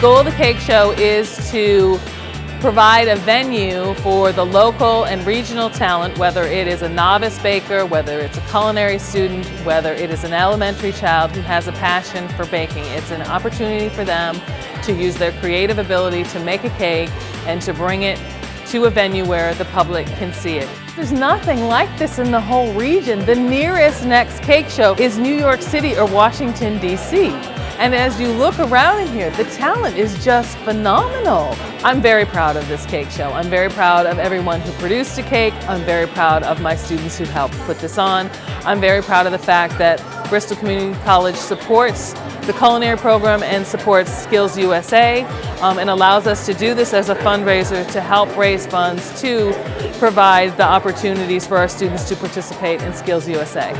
goal of the cake show is to provide a venue for the local and regional talent, whether it is a novice baker, whether it's a culinary student, whether it is an elementary child who has a passion for baking. It's an opportunity for them to use their creative ability to make a cake and to bring it to a venue where the public can see it. There's nothing like this in the whole region. The nearest next cake show is New York City or Washington, D.C. And as you look around in here, the talent is just phenomenal. I'm very proud of this cake show. I'm very proud of everyone who produced a cake. I'm very proud of my students who helped put this on. I'm very proud of the fact that Bristol Community College supports the culinary program and supports Skills USA um, and allows us to do this as a fundraiser to help raise funds to provide the opportunities for our students to participate in Skills USA.